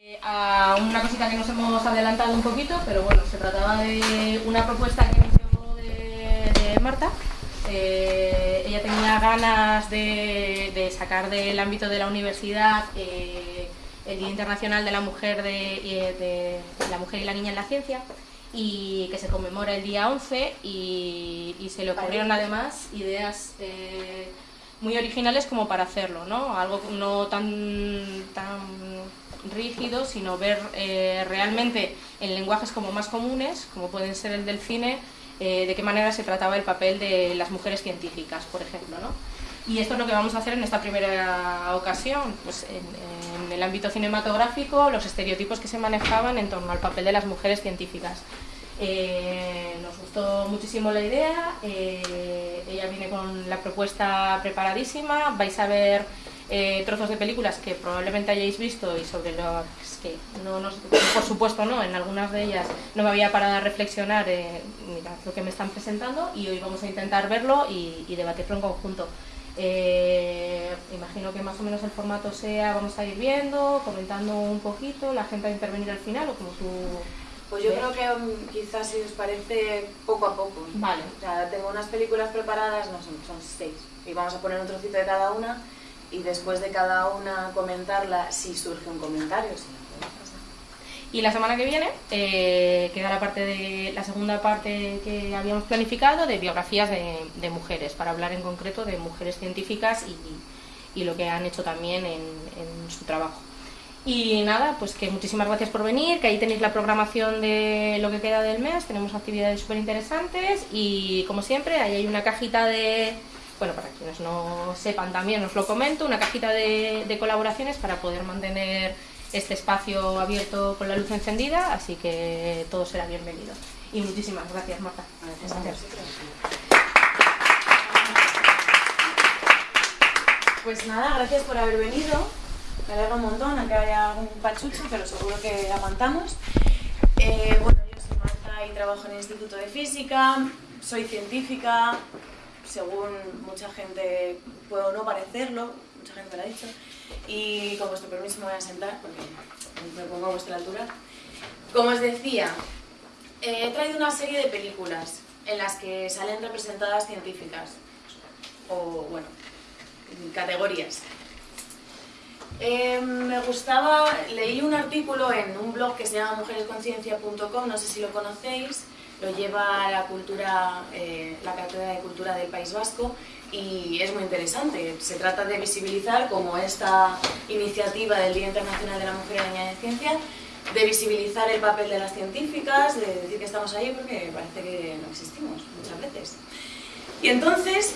Eh, a una cosita que nos hemos adelantado un poquito, pero bueno, se trataba de una propuesta que inició de, de Marta. Eh, ella tenía ganas de, de, sacar del ámbito de la universidad eh, el Día Internacional de la Mujer de, de, la Mujer y la Niña en la Ciencia y que se conmemora el día 11 y, y se le ocurrieron además ideas eh, muy originales como para hacerlo, ¿no? Algo no tan, tan rígido, sino ver eh, realmente en lenguajes como más comunes, como pueden ser el del cine, eh, de qué manera se trataba el papel de las mujeres científicas, por ejemplo. ¿no? Y esto es lo que vamos a hacer en esta primera ocasión, pues en, en el ámbito cinematográfico, los estereotipos que se manejaban en torno al papel de las mujeres científicas. Eh, nos gustó muchísimo la idea, eh, ella viene con la propuesta preparadísima, vais a ver eh, trozos de películas que probablemente hayáis visto y sobre los que no nos, por supuesto no, en algunas de ellas no me había parado a reflexionar eh, mira, lo que me están presentando y hoy vamos a intentar verlo y, y debatirlo en conjunto. Eh, imagino que más o menos el formato sea, vamos a ir viendo, comentando un poquito, la gente va a intervenir al final o como tú pues yo creo que um, quizás si os parece poco a poco. Vale. O sea, tengo unas películas preparadas, no son, son seis, y vamos a poner un trocito de cada una y después de cada una comentarla si surge un comentario. Si no, y la semana que viene eh, queda la parte de la segunda parte que habíamos planificado de biografías de, mujeres, para hablar en concreto de mujeres científicas y, y lo que han hecho también en, en su trabajo. Y nada, pues que muchísimas gracias por venir, que ahí tenéis la programación de lo que queda del mes, tenemos actividades súper interesantes y como siempre ahí hay una cajita de, bueno, para quienes no sepan también os lo comento, una cajita de, colaboraciones para poder mantener este espacio abierto con la luz encendida, así que todo será bienvenido. Y muchísimas gracias, Marta. Gracias. gracias. Pues nada, gracias por haber venido. Me alegra un montón, aunque haya algún pachucho, pero seguro que aguantamos. Eh, bueno, yo soy Marta y trabajo en el Instituto de Física, soy científica, según mucha gente puedo no parecerlo, mucha gente me lo ha dicho, y con vuestro permiso me voy a sentar porque me pongo a vuestra altura. Como os decía, eh, he traído una serie de películas en las que salen representadas científicas, o bueno, categorías. Eh, me gustaba, leí un artículo en un blog que se llama mujeresconciencia.com, no sé si lo conocéis, lo lleva la cultura, eh, la Cátedra de Cultura del País Vasco y es muy interesante. Se trata de visibilizar como esta iniciativa del Día Internacional de la Mujer y la Niña de Ciencia, de visibilizar el papel de las científicas, de decir que estamos ahí porque parece que no existimos muchas veces. Y entonces,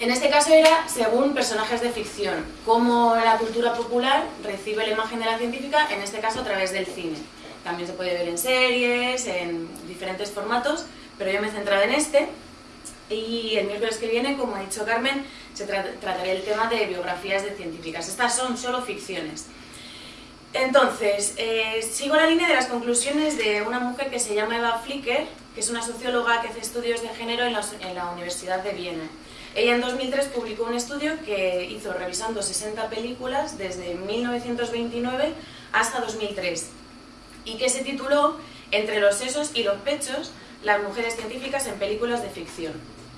en este caso era según personajes de ficción, cómo la cultura popular recibe la imagen de la científica, en este caso a través del cine. También se puede ver en series, en diferentes formatos, pero yo me he centrado en este. Y el miércoles que viene, como ha dicho Carmen, se tra trataré el tema de biografías de científicas. Estas son solo ficciones. Entonces, eh, sigo la línea de las conclusiones de una mujer que se llama Eva Flicker, que es una socióloga que hace estudios de género en la, en la Universidad de Viena. Ella en 2003 publicó un estudio que hizo revisando 60 películas desde 1929 hasta 2003 y que se tituló Entre los sesos y los pechos, las mujeres científicas en películas de ficción,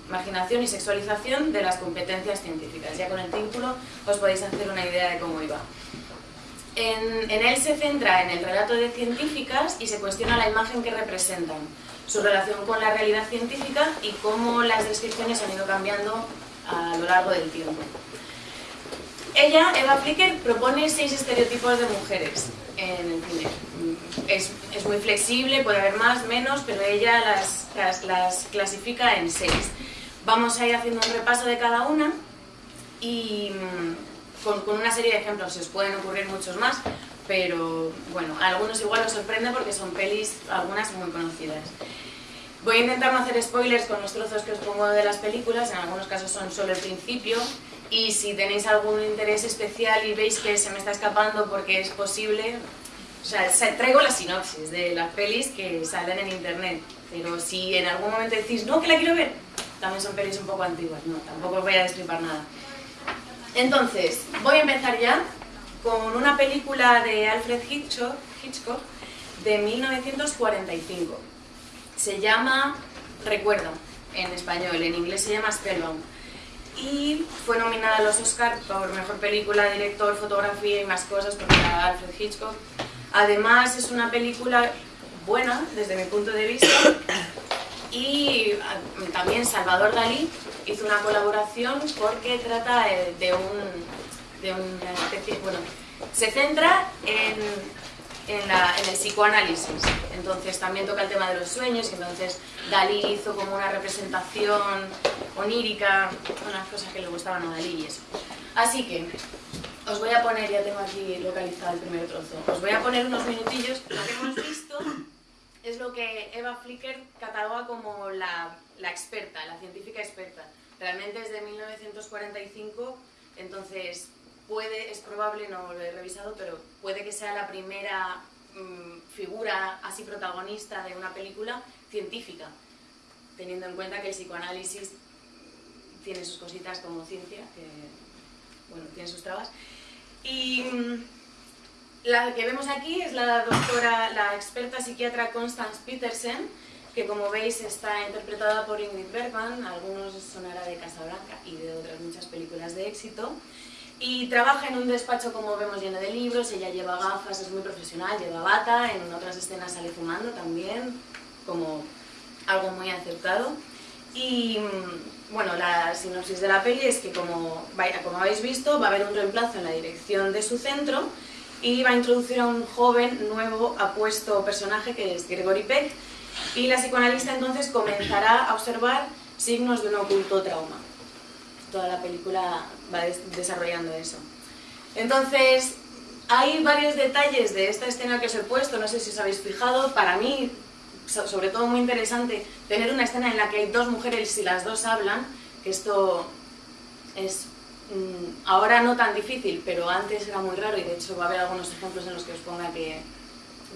marginación y sexualización de las competencias científicas. Ya con el título os podéis hacer una idea de cómo iba. En, en, él se centra en el relato de científicas y se cuestiona la imagen que representan, su relación con la realidad científica y cómo las descripciones han ido cambiando a lo largo del tiempo. Ella, Eva Flicker, propone seis estereotipos de mujeres en. Es, es muy flexible, puede haber más, menos, pero ella las, las, las clasifica en seis. Vamos a ir haciendo un repaso de cada una y con, con, una serie de ejemplos, se os pueden ocurrir muchos más, pero bueno, algunos igual os sorprende porque son pelis, algunas muy conocidas. Voy a intentar no hacer spoilers con los trozos que os pongo de las películas, en algunos casos son solo el principio, y si tenéis algún interés especial y veis que se me está escapando porque es posible, o sea, traigo la sinopsis de las pelis que salen en internet, pero si en algún momento decís, no, que la quiero ver, también son pelis un poco antiguas, no, tampoco os voy a destripar nada. Entonces, voy a empezar ya con una película de Alfred Hitchcock, Hitchcock de 1945. Se llama Recuerdo, en español, en inglés se llama Spellbound. Y fue nominada a los Oscars por Mejor Película, Director, Fotografía y más cosas por Alfred Hitchcock. Además es una película buena desde mi punto de vista y ah, también Salvador Dalí hizo una colaboración porque trata eh, de, un, de una especie, bueno, se centra en, en, la, en, el psicoanálisis, entonces también toca el tema de los sueños, entonces Dalí hizo como una representación onírica, unas cosas que le gustaban a Dalí y eso. Así que os voy a poner, ya tengo aquí localizado el primer trozo, os voy a poner unos minutillos, lo que hemos visto es lo que Eva Flicker cataloga como la, la experta, la científica experta. Realmente es de 1945, entonces puede, es probable, no lo he revisado, pero puede que sea la primera mmm, figura así protagonista de una película científica, teniendo en cuenta que el psicoanálisis tiene sus cositas como ciencia, que bueno, tiene sus trabas. Y mmm, la que vemos aquí es la doctora, la experta psiquiatra Constance Petersen, que como veis está interpretada por Ingrid Bergman, algunos sonará de Casablanca y de otras muchas películas de éxito, y trabaja en un despacho como vemos lleno de libros, ella lleva gafas, es muy profesional, lleva bata, en otras escenas sale fumando también, como algo muy aceptado. Y bueno, la sinopsis de la peli es que como, como habéis visto va a haber un reemplazo en la dirección de su centro, y va a introducir a un joven, nuevo, apuesto personaje que es Gregory Peck y la psicoanalista entonces comenzará a observar signos de un oculto trauma. Toda la película va desarrollando eso. Entonces, hay varios detalles de esta escena que os he puesto, no sé si os habéis fijado, para mí, sobre todo muy interesante, tener una escena en la que hay dos mujeres y las dos hablan, que esto es Mm, ahora no tan difícil, pero antes era muy raro y de hecho va a haber algunos ejemplos en los que os ponga que,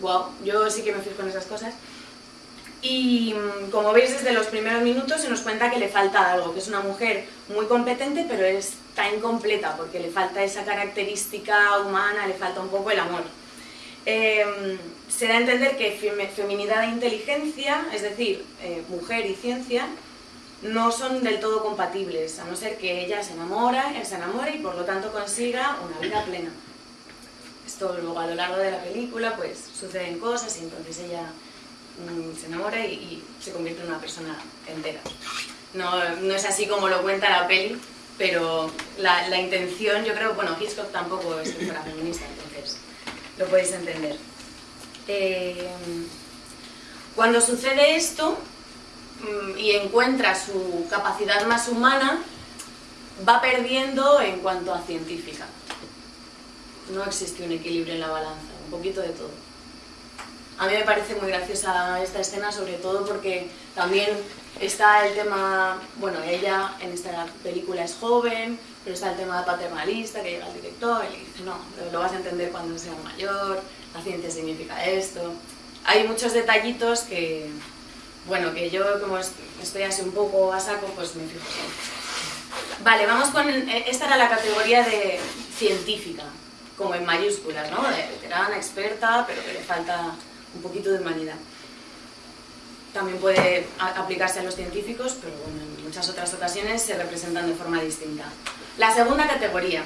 wow, yo sí que me fijo en esas cosas. Y mm, como veis desde los primeros minutos se nos cuenta que le falta algo, que es una mujer muy competente pero está incompleta porque le falta esa característica humana, le falta un poco el amor. Eh, se da a entender que feminidad e inteligencia, es decir, eh, mujer y ciencia, no son del todo compatibles, a no ser que ella se enamora, se enamore y por lo tanto consiga una vida plena. Esto luego a lo largo de la película pues suceden cosas y entonces ella se enamora y, y, se convierte en una persona entera. No, no, es así como lo cuenta la peli, pero la, la intención, yo creo, bueno, Hitchcock tampoco es que fuera feminista, entonces lo podéis entender. Eh, cuando sucede esto, Mm, y encuentra su capacidad más humana, va perdiendo en cuanto a científica. No existe un equilibrio en la balanza, un poquito de todo. A mí me parece muy graciosa esta escena, sobre todo porque también está el tema, bueno, ella en esta película es joven, pero está el tema paternalista, que llega el director y le dice, no, lo vas a entender cuando seas mayor, la ciencia significa esto. Hay muchos detallitos que, bueno, que yo como estoy así un poco a saco, pues me fijo. Vale, vamos con... Eh, esta era la categoría de científica, como en mayúsculas, ¿no? De veterana, experta, pero que le falta un poquito de humanidad. También puede aplicarse a los científicos, pero bueno, en muchas otras ocasiones se representan de forma distinta. La segunda categoría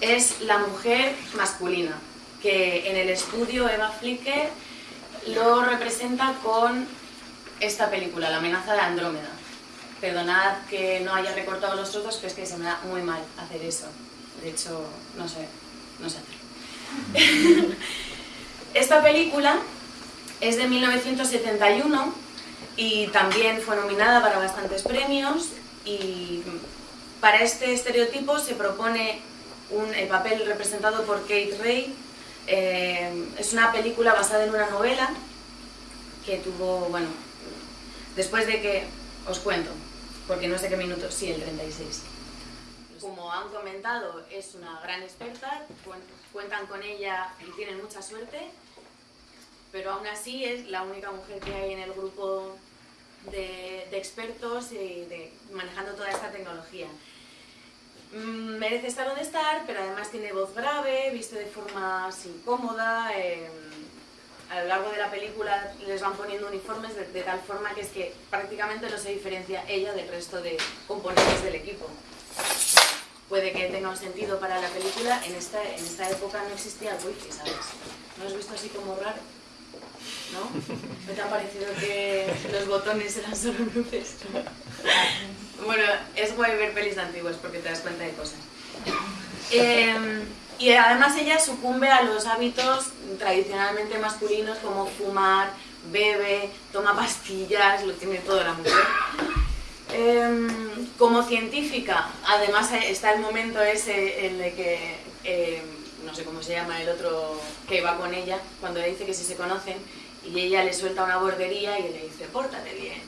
es la mujer masculina, que en el estudio Eva Flicker lo representa con esta película, La amenaza de Andrómeda. Perdonad que no haya recortado los trozos, pero es que se me da muy mal hacer eso. De hecho, no sé, no sé hacerlo. esta película es de 1971 y también fue nominada para bastantes premios y para este estereotipo se propone un, el papel representado por Kate Ray. Eh, es una película basada en una novela que tuvo, bueno, Después de que, os cuento, porque no sé qué minuto, sí, el 36. Como han comentado, es una gran experta, cuentan con ella y tienen mucha suerte, pero aún así es la única mujer que hay en el grupo de, de expertos y de, manejando toda esta tecnología. mm, merece estar donde estar, pero además tiene voz grave, viste de forma incómoda. eh, a lo largo de la película les van poniendo uniformes de, de tal forma que es que prácticamente no se diferencia ella del resto de componentes del equipo. Puede que tenga un sentido para la película, en esta, en esta época no existía el wifi, ¿sabes? ¿No has visto así como raro? ¿No? ¿No te ha parecido que los botones eran solo luces? Bueno, es guay ver pelis antiguas porque te das cuenta de cosas. Eh, y además ella sucumbe a los hábitos tradicionalmente masculinos como fumar, bebe, toma pastillas, lo tiene todo la mujer. Eh, como científica, además está el momento ese en el que, no sé cómo se llama el otro que va con ella, cuando le dice que si se conocen, y ella le suelta una bordería y le dice, pórtate bien.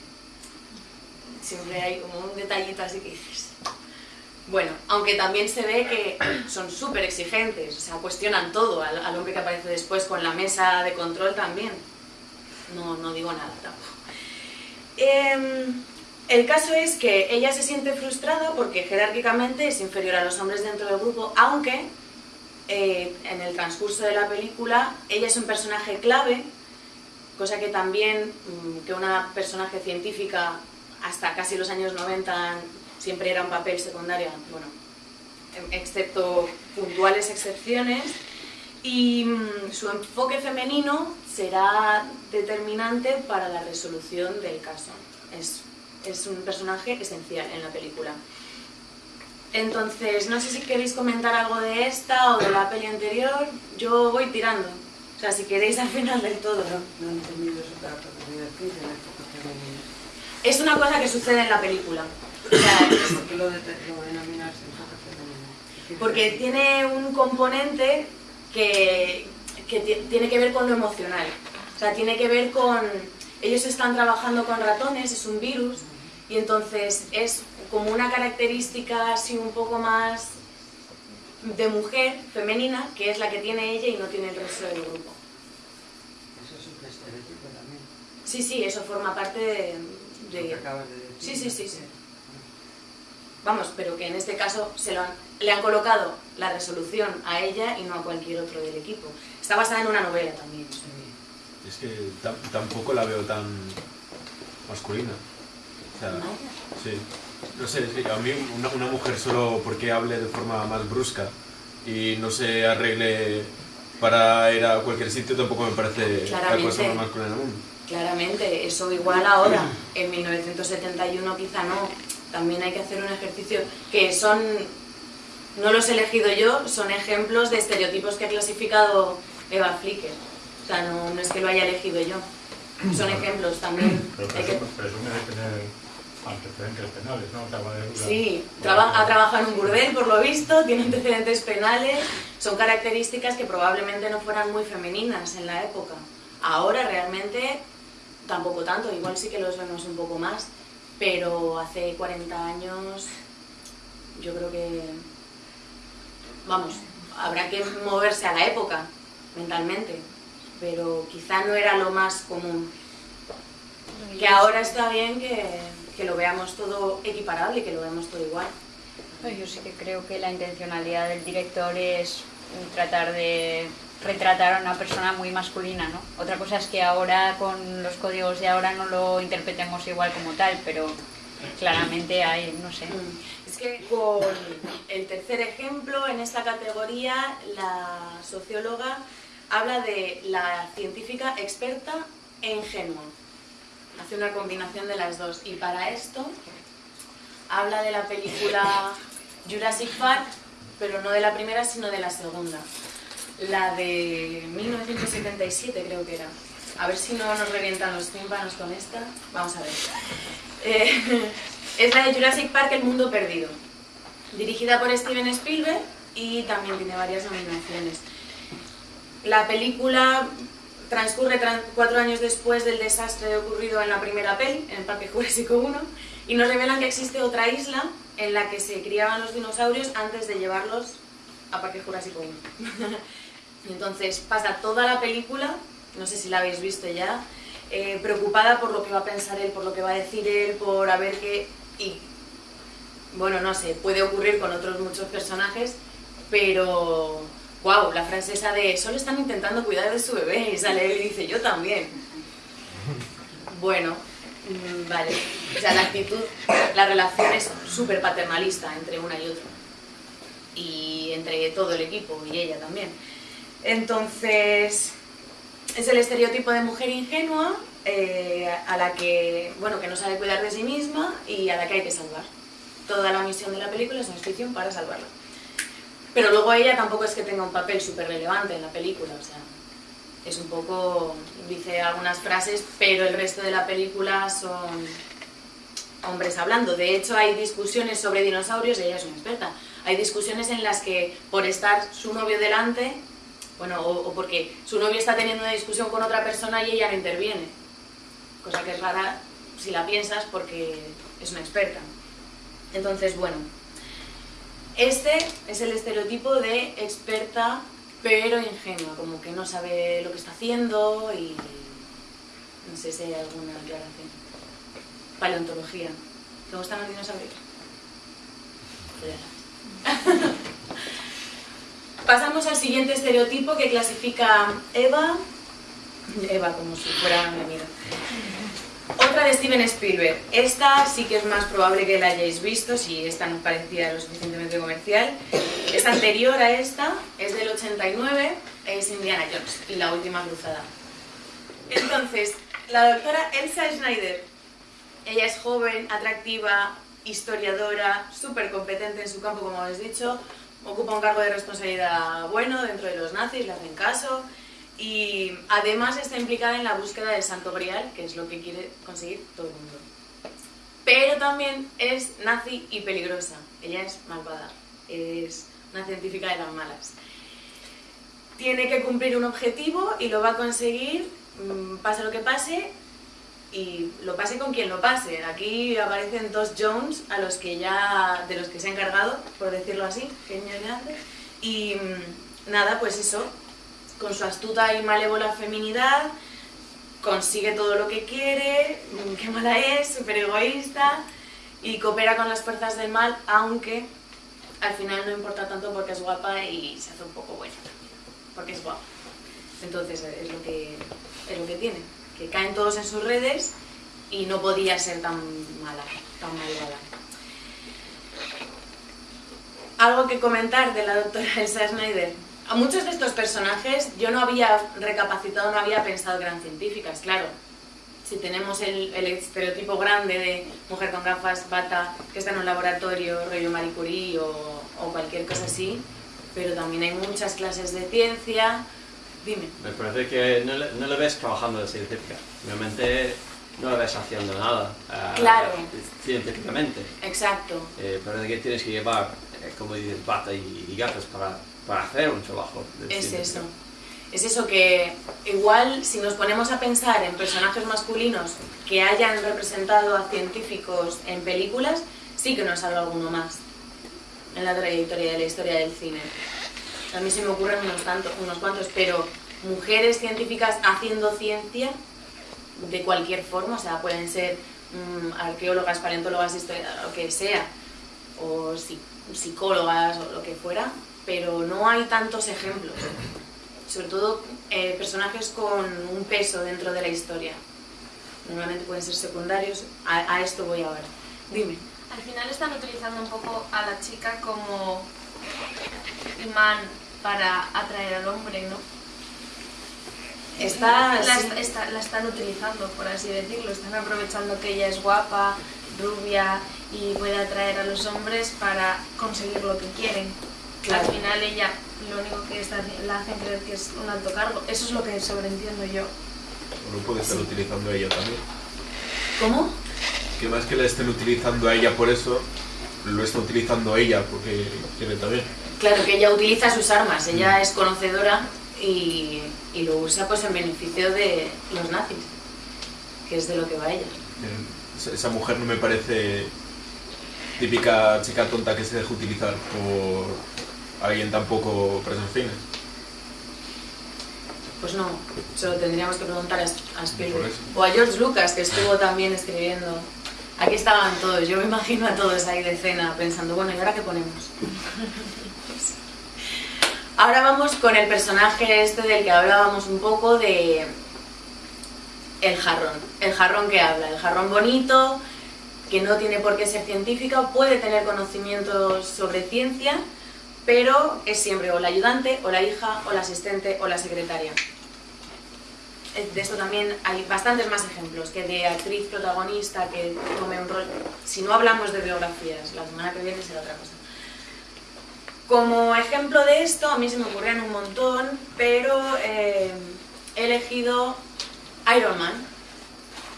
Siempre hay como un detallito así que dices, bueno, aunque también se ve que son súper exigentes, o sea, cuestionan todo al, al, hombre que aparece después con la mesa de control también. No, no digo nada tampoco. Eh, el caso es que ella se siente frustrada porque jerárquicamente es inferior a los hombres dentro del grupo, aunque eh, en el transcurso de la película ella es un personaje clave, cosa que también mmm, que una personaje científica hasta casi los años 90 siempre era un papel secundario, bueno, excepto puntuales excepciones, y mmm, su enfoque femenino será determinante para la resolución del caso. Es, es un personaje esencial en la película. Entonces, no sé si queréis comentar algo de esta o de la peli anterior, yo voy tirando. O sea, si queréis al final del todo. No, no he entendido eso para. Es una cosa que sucede en la película. O sea, ¿Por qué lo, de, lo denominas enfoque? Porque tiene un componente que, que tiene que ver con lo emocional. O sea, tiene que ver con... Ellos están trabajando con ratones, es un virus, y entonces es como una característica así un poco más de mujer, femenina, que es la que tiene ella y no tiene el resto del grupo. Eso es un estereotipo también. Sí, sí, eso forma parte de... Lo que acabas de decir. Sí, sí, sí, sí. Vamos, pero que en este caso se lo han, le han colocado la resolución a ella y no a cualquier otro del equipo. Está basada en una novela también. Sí. Es que tampoco la veo tan masculina. O sea, sí. No sé, es que a mí una, una, mujer solo porque hable de forma más brusca y no se arregle para ir a cualquier sitio tampoco me parece la cosa más masculina del mundo. Claramente, eso igual ahora, en 1971 quizá no. También hay que hacer un ejercicio que son, no los he elegido yo, son ejemplos de estereotipos que ha clasificado Eva Flicker. O sea, no, no es que lo haya elegido yo. Son ejemplos también. Pero presume, presume de tener antecedentes penales, ¿no? Sí, traba, ha trabajado en un burdel, por lo visto, tiene antecedentes penales, son características que probablemente no fueran muy femeninas en la época. Ahora realmente tampoco tanto, igual sí que los vemos un poco más, pero hace 40 años yo creo que, vamos, habrá que moverse a la época mentalmente, pero quizá no era lo más común. Que ahora está bien que, que lo veamos todo equiparable y que lo veamos todo igual. Yo sí que creo que la intencionalidad del director es tratar de retratar a una persona muy masculina, ¿no? Otra cosa es que ahora con los códigos de ahora no lo interpretemos igual como tal, pero claramente hay, no sé. Es que con el tercer ejemplo en esta categoría, la socióloga habla de la científica experta e ingenua. Hace una combinación de las dos. Y para esto habla de la película Jurassic Park, pero no de la primera, sino de la segunda la de 1977 creo que era. A ver si no nos revientan los tímpanos con esta. Vamos a ver. Eh, es la de Jurassic Park, El Mundo Perdido. Dirigida por Steven Spielberg y también tiene varias nominaciones. La película transcurre cuatro años después del desastre ocurrido en la primera peli, en el Parque Jurásico 1, y nos revelan que existe otra isla en la que se criaban los dinosaurios antes de llevarlos a Parque Jurásico 1. Y entonces pasa toda la película, no sé si la habéis visto ya, eh, preocupada por lo que va a pensar él, por lo que va a decir él, por a ver qué... Y bueno, no sé, puede ocurrir con otros muchos personajes, pero, wow, la frase esa de solo están intentando cuidar de su bebé y sale él y dice yo también. Bueno, mm, vale, o sea, la actitud, la relación es súper paternalista entre una y otra y entre todo el equipo y ella también. Entonces, es el estereotipo de mujer ingenua eh, a la que, bueno, que no sabe cuidar de sí misma y a la que hay que salvar. Toda la misión de la película es una ficción para salvarla. Pero luego ella tampoco es que tenga un papel súper relevante en la película, o sea, es un poco, dice algunas frases, pero el resto de la película son hombres hablando. De hecho, hay discusiones sobre dinosaurios ella es una experta. Hay discusiones en las que por estar su novio delante, bueno, o, o porque su novio está teniendo una discusión con otra persona y ella no interviene. Cosa que es rara si la piensas porque es una experta. Entonces, bueno, este es el estereotipo de experta pero ingenua, como que no sabe lo que está haciendo y no sé si hay alguna aclaración. Paleontología. ¿Te gustan los dinosaurios? Pasamos al siguiente estereotipo que clasifica Eva, Eva como si fuera mi amiga. Otra de Steven Spielberg. Esta sí que es más probable que la hayáis visto, si esta no parecía lo suficientemente comercial. Es anterior a esta, es del 89, es Indiana Jones y la última cruzada. Entonces, la doctora Elsa Schneider, ella es joven, atractiva, historiadora, súper competente en su campo, como habéis dicho, ocupa un cargo de responsabilidad bueno dentro de los nazis, le hacen caso, y además está implicada en la búsqueda del Santo Grial, que es lo que quiere conseguir todo el mundo. Pero también es nazi y peligrosa. Ella es malvada, es una científica de las malas. Tiene que cumplir un objetivo y lo va a conseguir, mm, pase lo que pase, y lo pase con quien lo pase. Aquí aparecen dos Jones a los que ya, de los que se ha encargado, por decirlo así. Y mm, nada, pues eso, con su astuta y malévola feminidad, consigue todo lo que quiere, qué mala es, súper egoísta, y coopera con las fuerzas del mal, aunque al final no importa tanto porque es guapa y se hace un poco buena porque es guapa. Entonces es lo que, es lo que tiene, que caen todos en sus redes y no podía ser tan mala, tan malvada. Algo que comentar de la doctora Elsa Schneider. A muchos de estos personajes yo no había recapacitado, no había pensado que eran científicas, claro. Si tenemos el, el estereotipo grande de mujer con gafas, bata, que está en un laboratorio, rollo Marie Curie o, o cualquier cosa así, pero también hay muchas clases de ciencia. Dime. Me parece que no le, no le ves trabajando de científica. Realmente no le ves haciendo nada eh, Claro. científicamente. Exacto. Eh, parece que tienes que llevar, eh, como dices, bata y, y gafas para, para hacer un trabajo. de Es eso. Es eso que igual si nos ponemos a pensar en personajes masculinos que hayan representado a científicos en películas, sí que nos salga alguno más en la trayectoria de la historia del cine. A mí se me ocurren unos, tantos, unos cuantos, pero mujeres científicas haciendo ciencia de cualquier forma, o sea, pueden ser mm, arqueólogas, paleontólogas, historiadoras, lo que sea, o psi- psicólogas o lo que fuera, pero no hay tantos ejemplos. Sobre todo eh, personajes con un peso dentro de la historia. Normalmente pueden ser secundarios. A, a esto voy ahora. Dime. Al final están utilizando un poco a la chica como imán para atraer al hombre, ¿no? Está, la, sí. est- está- la están utilizando, por así decirlo. Están aprovechando que ella es guapa, rubia y puede atraer a los hombres para conseguir lo que quieren. Claro. Al final ella lo único que está, la hacen creer que es un alto cargo. Eso es lo que sobreentiendo yo. O lo puede estar utilizando ella también. ¿Cómo? Que más que la estén utilizando a ella por eso, lo está utilizando ella porque quiere también. Claro que ella utiliza sus armas, ella es conocedora y, y lo usa pues en beneficio de los nazis, que es de lo que va ella. Esa, esa mujer no me parece típica chica tonta que se deja utilizar por alguien tan poco preso en cine. Pues no, se lo tendríamos que preguntar a, Spielberg. O a George Lucas, que estuvo también escribiendo Aquí estaban todos, yo me imagino a todos ahí de cena pensando, bueno, ¿y ahora qué ponemos? Ahora vamos con el personaje este del que hablábamos un poco de el jarrón, el jarrón que habla, el jarrón bonito, que no tiene por qué ser científica, puede tener conocimientos sobre ciencia, pero es siempre o la ayudante, o la hija, o la asistente, o la secretaria. Eh, De esto también hay bastantes más ejemplos, que de actriz protagonista que tome un rol... Si no hablamos de biografías, la semana que viene será otra cosa. Como ejemplo de esto, a mí se me ocurrían un montón, pero eh, he elegido Iron Man,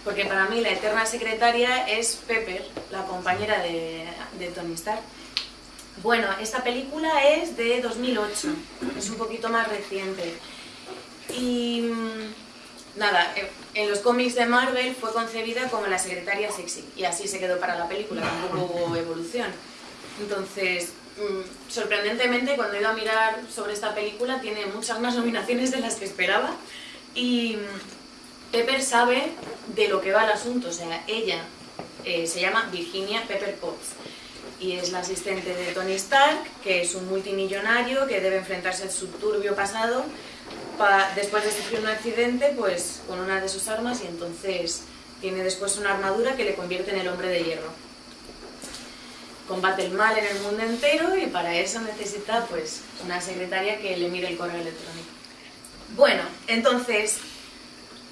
porque para mí la eterna secretaria es Pepper, la compañera de, de Tony Stark. Bueno, esta película es de 2008, es un poquito más reciente. Y mm, nada, eh, en los cómics de Marvel fue concebida como la secretaria sexy, y así se quedó para la película, tampoco hubo evolución. Entonces, mm, sorprendentemente, cuando he ido a mirar sobre esta película, tiene muchas más nominaciones de las que esperaba. Y mm, Pepper sabe de lo que va el asunto, o sea, ella eh, se llama Virginia Pepper Potts y es la asistente de Tony Stark, que es un multimillonario que debe enfrentarse a su turbio pasado pa- después de sufrir un accidente pues con una de sus armas y entonces tiene después una armadura que le convierte en el hombre de hierro. Combate el mal en el mundo entero y para eso necesita pues una secretaria que le mire el correo electrónico. Bueno, entonces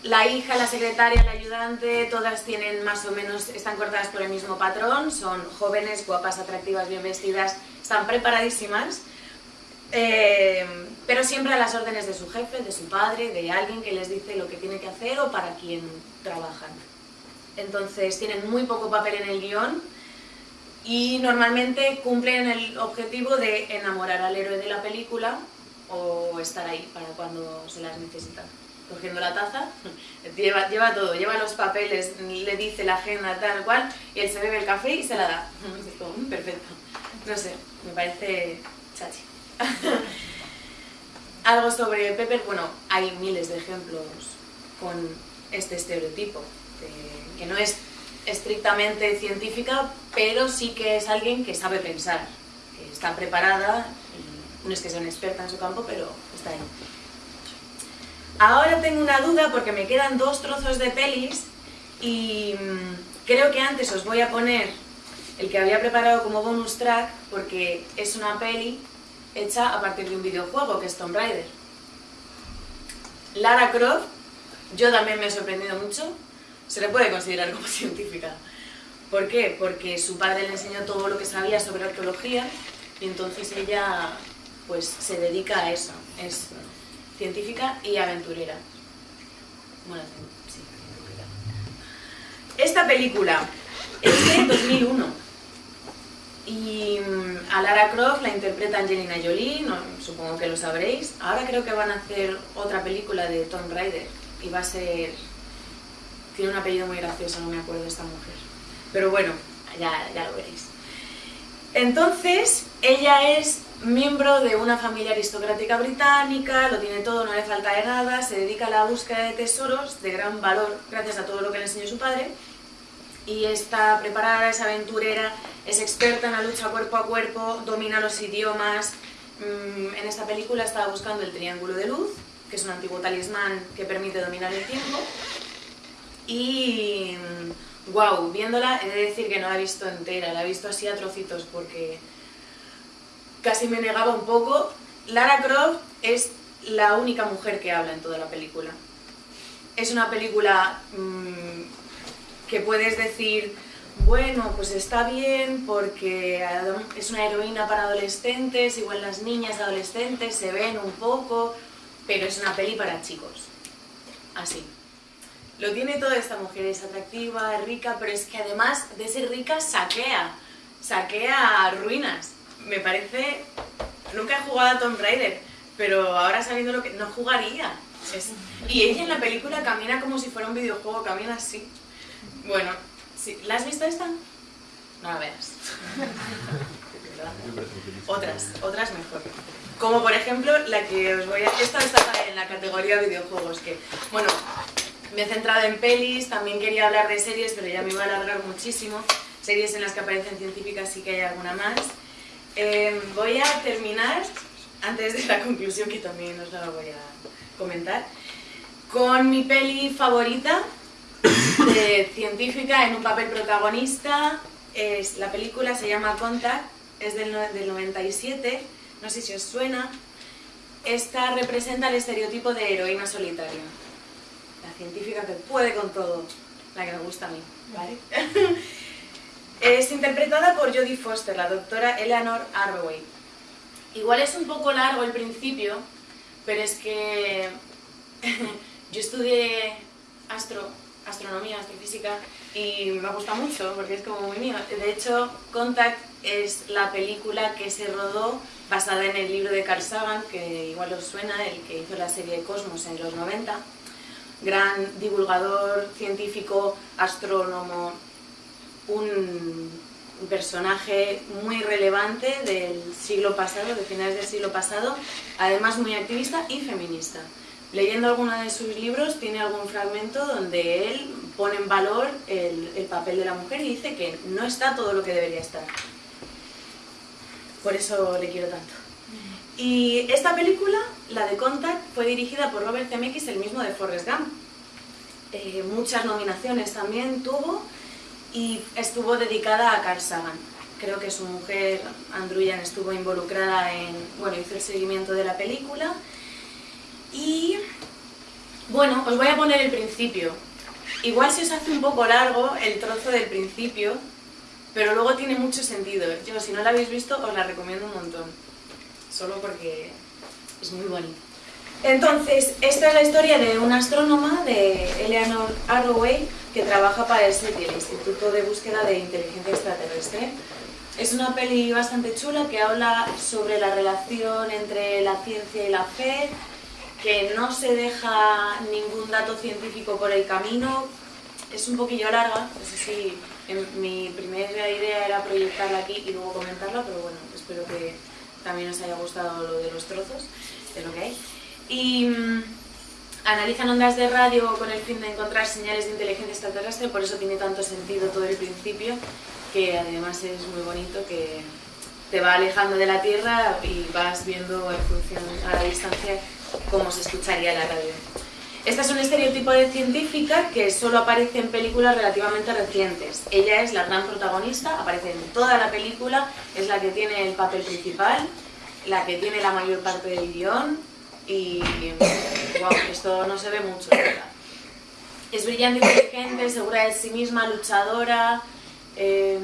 la hija, la secretaria, la ayudante, todas tienen más o menos, están cortadas por el mismo patrón, son jóvenes, guapas, atractivas, bien vestidas, están preparadísimas, eh, pero siempre a las órdenes de su jefe, de su padre, de alguien que les dice lo que tiene que hacer o para quien trabajan. Entonces tienen muy poco papel en el guion y normalmente cumplen el objetivo de enamorar al héroe de la película o estar ahí para cuando se las necesitan cogiendo la taza, lleva, todo, lleva los papeles, le dice la agenda tal cual, y él se bebe el café y se la da. "Mm, perfecto. No sé, me parece chachi. Algo sobre Pepper, bueno, hay miles de ejemplos con este estereotipo, que, no es estrictamente científica, pero sí que es alguien que sabe pensar, que está preparada, no es que sea una experta en su campo, pero está ahí. Ahora tengo una duda porque me quedan dos trozos de pelis y mm, creo que antes os voy a poner el que había preparado como bonus track porque es una peli hecha a partir de un videojuego que es Tomb Raider. Lara Croft, yo también me he sorprendido mucho, se le puede considerar como científica. ¿Por qué? Porque su padre le enseñó todo lo que sabía sobre arqueología y entonces ella pues se dedica a eso. Es científica y aventurera. Bueno, sí. Esta película es de 2001 y mm, a Lara Croft la interpreta Angelina Jolie, supongo que lo sabréis. Ahora creo que van a hacer otra película de Tomb Raider y va a ser... Tiene un apellido muy gracioso, no me acuerdo de esta mujer. Pero bueno, ya, ya lo veréis. Entonces, ella es miembro de una familia aristocrática británica, lo tiene todo, no le falta de nada, se dedica a la búsqueda de tesoros de gran valor gracias a todo lo que le enseñó su padre y está preparada, es aventurera, es experta en la lucha cuerpo a cuerpo, domina los idiomas. Mm, En esta película estaba buscando el triángulo de luz, que es un antiguo talismán que permite dominar el tiempo. Y wow, viéndola he de decir que no la he visto entera, la he visto así a trocitos porque casi me negaba un poco. Lara Croft es la única mujer que habla en toda la película. Es una película mm, que puedes decir, bueno, pues está bien porque es una heroína para adolescentes, igual las niñas adolescentes se ven un poco, pero es una peli para chicos. Así. Lo tiene toda esta mujer, es atractiva, rica, pero es que además de ser rica saquea, saquea ruinas. Me parece... Nunca he jugado a Tomb Raider, pero ahora sabiendo lo que... no jugaría. Es- Y ella en la película camina como si fuera un videojuego, camina así. Bueno, sí. ¿la has visto esta? No la veas. Otras, otras mejor. Como por ejemplo la que os voy a... Esta está en la categoría videojuegos, que, bueno, Me he centrado en pelis, también quería hablar de series, pero ya me iba a alargar muchísimo. Series en las que aparecen científicas sí que hay alguna más. Eh, voy a terminar, antes de la conclusión que también os la voy a comentar, con mi peli favorita de científica en un papel protagonista. Es, la película se llama Contact, es del, del 97, no sé si os suena. Esta representa el estereotipo de heroína solitaria. La científica que puede con todo, la que me gusta a mí, ¿vale? es interpretada por Jodie Foster, la doctora Eleanor Arroway. Igual es un poco largo el principio, pero es que yo estudié astro, astronomía, astrofísica y me gusta mucho porque es como muy mío. De hecho, Contact es la película que se rodó basada en el libro de Carl Sagan, que igual os suena, el que hizo la serie Cosmos en los 90. Gran divulgador, científico, astrónomo, un personaje muy relevante del siglo pasado, de finales del siglo pasado, además muy activista y feminista. Leyendo alguno de sus libros tiene algún fragmento donde él pone en valor el, el papel de la mujer y dice que no está todo lo que debería estar. Por eso le quiero tanto. Y esta película, la de Contact, fue dirigida por Robert Zemeckis, el mismo de Forrest Gump. Eh, muchas nominaciones también tuvo y estuvo dedicada a Carl Sagan. Creo que su mujer, Andruyan, estuvo involucrada en, bueno, hizo el seguimiento de la película. Y, bueno, os voy a poner el principio. Igual se os hace un poco largo el trozo del principio, pero luego tiene mucho sentido. Yo, si no la habéis visto, os la recomiendo un montón. Solo porque es muy bonito. Entonces, esta es la historia de una astrónoma, de Eleanor Arroway, que trabaja para el SETI, el Instituto de Búsqueda de Inteligencia Extraterrestre. Es una peli bastante chula que habla sobre la relación entre la ciencia y la fe, que no se deja ningún dato científico por el camino. Es un poquillo larga, eso sí, en- mi primera idea era proyectarla aquí y luego comentarla, pero bueno, espero que también os haya gustado lo de los trozos, de lo que hay. Y mm, analizan ondas de radio con el fin de encontrar señales de inteligencia extraterrestre, por eso tiene tanto sentido todo el principio, que además es muy bonito, que te va alejando de la Tierra y vas viendo en función a la distancia cómo se escucharía la radio. Esta es un estereotipo de científica que solo aparece en películas relativamente recientes. Ella es la gran protagonista, aparece en toda la película, es la que tiene el papel principal, la que tiene la mayor parte del guion y wow, esto no se ve mucho. verdad. Es brillante, inteligente, segura de sí misma, luchadora, eh,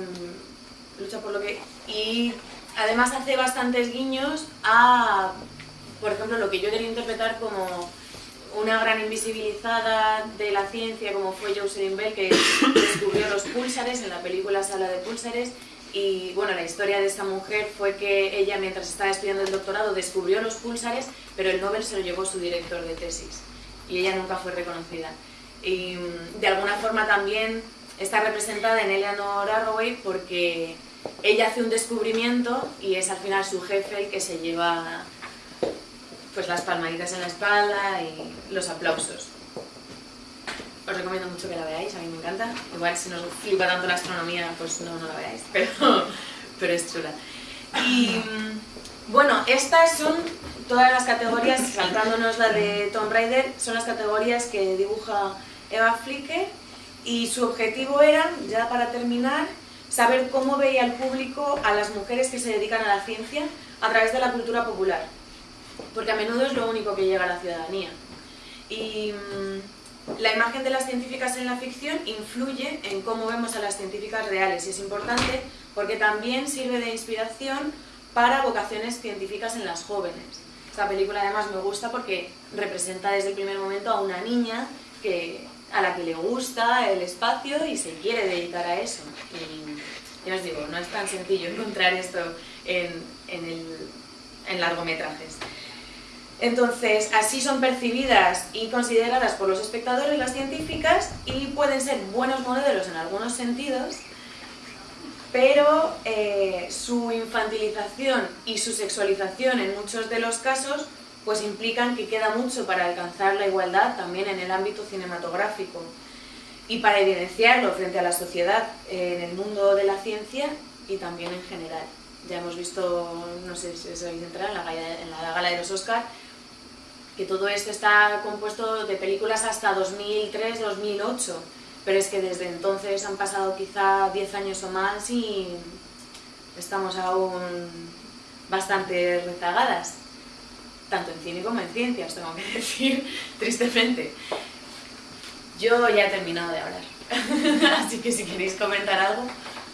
lucha por lo que... y además hace bastantes guiños a, por ejemplo, lo que yo quería interpretar como una gran invisibilizada de la ciencia como fue Jocelyn Bell que descubrió los púlsares en la película Sala de Púlsares y bueno, la historia de esta mujer fue que ella mientras estaba estudiando el doctorado descubrió los púlsares pero el Nobel se lo llevó su director de tesis y ella nunca fue reconocida y mm, de alguna forma también está representada en Eleanor Arroway porque ella hace un descubrimiento y es al final su jefe el que se lleva pues las palmaditas en la espalda y los aplausos. Os recomiendo mucho que la veáis, a mí me encanta. Igual si nos flipa tanto la astronomía, pues no, no la veáis, pero, pero es chula. Y mm, bueno, estas son todas las categorías, saltándonos la de Tomb Raider, son las categorías que dibuja Eva Flicker y su objetivo era, ya para terminar, saber cómo veía el público a las mujeres que se dedican a la ciencia a través de la cultura popular porque a menudo es lo único que llega a la ciudadanía. Y mm, la imagen de las científicas en la ficción influye en cómo vemos a las científicas reales y es importante porque también sirve de inspiración para vocaciones científicas en las jóvenes. Esta película además me gusta porque representa desde el primer momento a una niña que, a la que le gusta el espacio y se quiere dedicar a eso. Y ya os digo, no es tan sencillo encontrar esto en, en largometrajes. Entonces, así son percibidas y consideradas por los espectadores las científicas y pueden ser buenos modelos en algunos sentidos, pero eh, su infantilización y su sexualización en muchos de los casos pues implican que queda mucho para alcanzar la igualdad también en el ámbito cinematográfico y para evidenciarlo frente a la sociedad en el mundo de la ciencia y también en general. Ya hemos visto, no sé si os habéis enterado, en la en la gala de los Oscar, que todo esto está compuesto de películas hasta 2003-2008, pero es que desde entonces han pasado quizá 10 años o más y estamos aún bastante rezagadas, tanto en cine como en ciencias, tengo que decir, tristemente. Yo ya he terminado de hablar, así que si queréis comentar algo,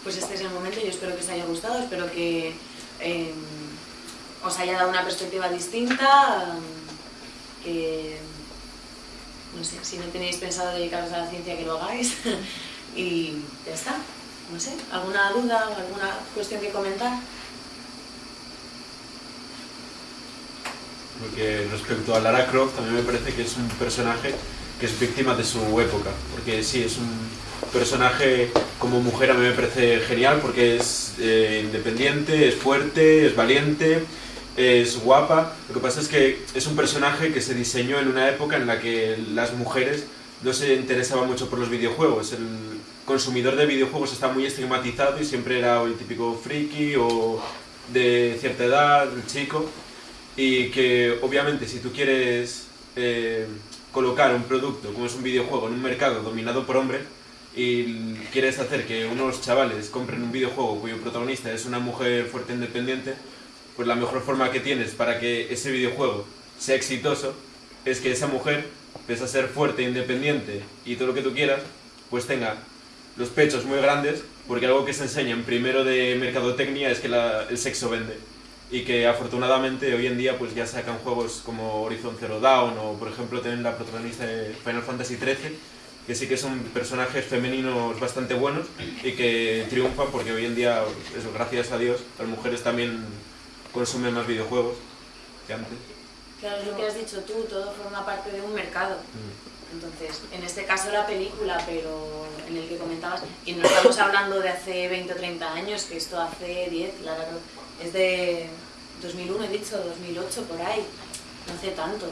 pues este es el momento. Yo espero que os haya gustado, espero que eh, os haya dado una perspectiva distinta, que, no sé, si no tenéis pensado dedicaros a la ciencia, que lo hagáis, y ya está. No sé, ¿alguna duda o alguna cuestión que comentar? Porque respecto a Lara Croft, también me parece que es un personaje que es víctima de su época. Porque sí, es un personaje como mujer a mí me parece genial porque es eh, independiente, es fuerte, es valiente, es guapa. Lo que pasa es que es un personaje que se diseñó en una época en la que las mujeres no se interesaban mucho por los videojuegos. El consumidor de videojuegos está muy estigmatizado y siempre era el típico friki o de cierta edad, el chico. Y que obviamente si tú quieres eh, colocar un producto como es un videojuego en un mercado dominado por hombres y quieres hacer que unos chavales compren un videojuego cuyo protagonista es una mujer fuerte e independiente, pues la mejor forma que tienes para que ese videojuego sea exitoso es que esa mujer, pese a ser fuerte e independiente y todo lo que tú quieras, pues tenga los pechos muy grandes, porque algo que se enseña en primero de mercadotecnia es que la- el sexo vende. Y que afortunadamente hoy en día pues ya sacan juegos como Horizon Zero Dawn o por ejemplo tienen la protagonista de Final Fantasy XIII, que sí que son personajes femeninos bastante buenos y que triunfan porque hoy en día, eso, gracias a Dios, las mujeres también consumen más videojuegos que antes. Claro, es lo que has dicho tú, todo forma parte de un mercado. Mm. Entonces, en este caso la película, pero en el que comentabas, y no estamos hablando de hace 20 o 30 años, que esto hace 10, la verdad, es de 2001, he dicho, 2008, por ahí, no hace tanto.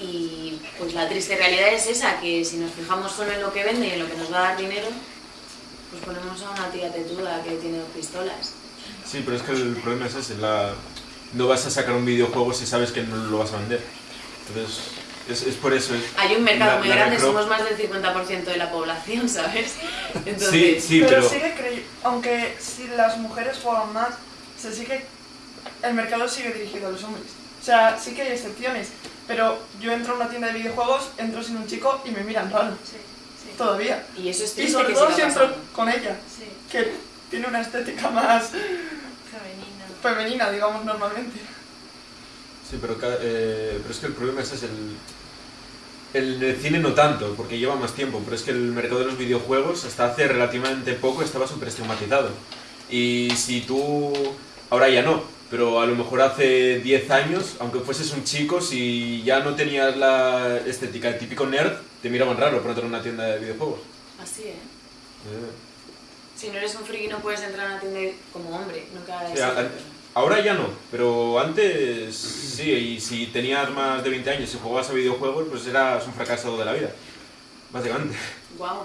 Y pues la triste realidad es esa, que si nos fijamos solo en lo que vende y en lo que nos va a dar dinero, pues ponemos a una tía tetuda que tiene dos pistolas. Sí, pero es que el problema es ese, la... no vas a sacar un videojuego si sabes que no lo vas a vender. Entonces, es, es por eso. es- Hay un mercado la- muy grande, somos más del 50% de la población, ¿sabes? Entonces, Sí, sí, pero, pero... sigue crey- aunque si las mujeres juegan más, se sigue el mercado sigue dirigido a los hombres. O sea, sí que hay excepciones, pero yo entro a una tienda de videojuegos, entro sin un chico y me miran raro, Sí, sí. todavía. Y eso es Y triste sobre que todo si entro con ella, Sí, que tiene una estética más femenina. femenina, digamos, normalmente. Sí, pero, ca- eh, pero es que el problema es ese, el, el, el cine no tanto, porque lleva más tiempo, pero es que el mercado de los videojuegos hasta hace relativamente poco estaba súper estigmatizado. Y si tú, ahora ya no, pero a lo mejor hace 10 años, aunque fueses un chico, si ya no tenías la estética de típico nerd, te miraban raro por entrar a una tienda de videojuegos. Así, ¿eh? Eh, Si no eres un friki no puedes entrar a una tienda como hombre, nunca Sí, es a- Ahora ya no, pero antes sí, y si tenías más de 20 años y jugabas a videojuegos, pues eras un fracasado de la vida, básicamente. Guau.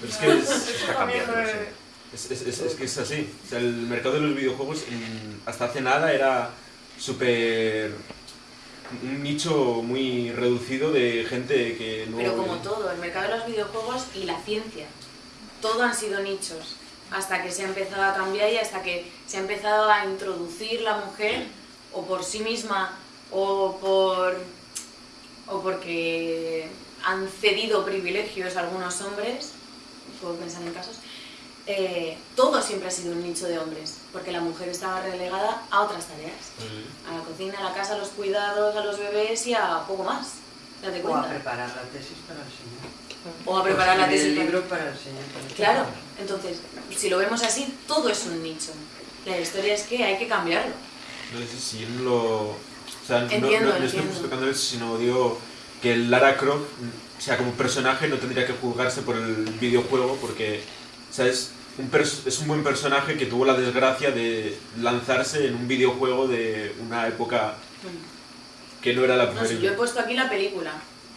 Pero es que es, lo he- es, es- es- es que es así. O sea, el mercado de los videojuegos hasta hace nada era súper... un nicho muy reducido de gente que no... Pero como todo, el mercado de los videojuegos y la ciencia, todo han sido nichos, hasta que se ha empezado a cambiar y hasta que se ha empezado a introducir la mujer, o por sí misma, o por o porque han cedido privilegios a algunos hombres, puedo pensar en casos, eh, todo siempre ha sido un nicho de hombres, porque la mujer estaba relegada a otras tareas, a la cocina, a la casa, a los cuidados, a los bebés y a poco más. Date O a preparar la tesis para enseñar. O a preparar la tesis. el libro para enseñar. para Claro, entonces, si lo vemos así, todo es un nicho. La historia es que hay que cambiarlo. No sé si lo... O sea, no- Entiendo, no, no estoy justificando eso, sino digo que el Lara Croft, mm, o sea, como personaje no tendría que juzgarse por el videojuego porque, o sea, es un, pers- es un buen personaje que tuvo la desgracia de lanzarse en un videojuego de una época que no era la No, si yo he puesto aquí la película.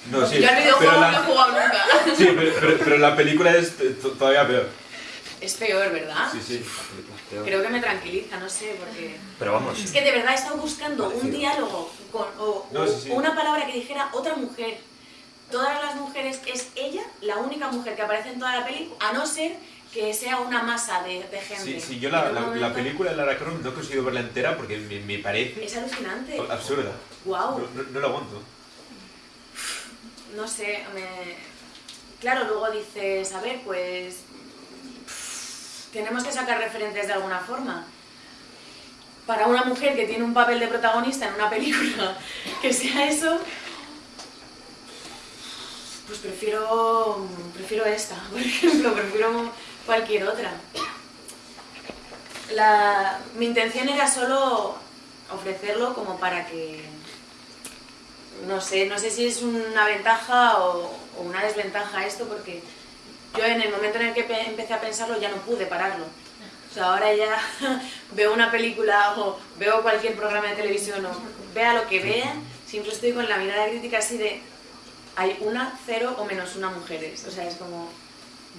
No, sí, yo al videojuego pero no he la, jugado nunca. sí, pero, pero- pero la película es t- todavía peor. Es peor, ¿verdad? Sí, sí. Creo que me tranquiliza, no sé, porque... Pero vamos, Es que de verdad he estado buscando un diálogo con, o, No, sí, sí. una palabra que dijera otra mujer. Todas las mujeres, es ella la única mujer que aparece en toda la peli, a no ser que sea una masa de, de gente. Sí, sí, yo la, la- película de Lara Croft no he conseguido verla entera porque me, me parece Es alucinante. absurda. Wow. No, no- no la aguanto. no sé, me... claro, luego dices, a ver, pues tenemos que sacar referentes de alguna forma. Para una mujer que tiene un papel de protagonista en una película que sea eso, pues prefiero, prefiero esta, por ejemplo, prefiero cualquier otra. La, mi intención era solo ofrecerlo como para que no sé, no sé si es una ventaja o, o una desventaja esto, porque yo en el momento en el que pe- empecé a pensarlo ya no pude pararlo. O sea, ahora ya veo una película o veo cualquier programa de televisión o vea lo que vea, siempre estoy con la mirada crítica así de hay una, cero o menos una mujeres. O sea, es como,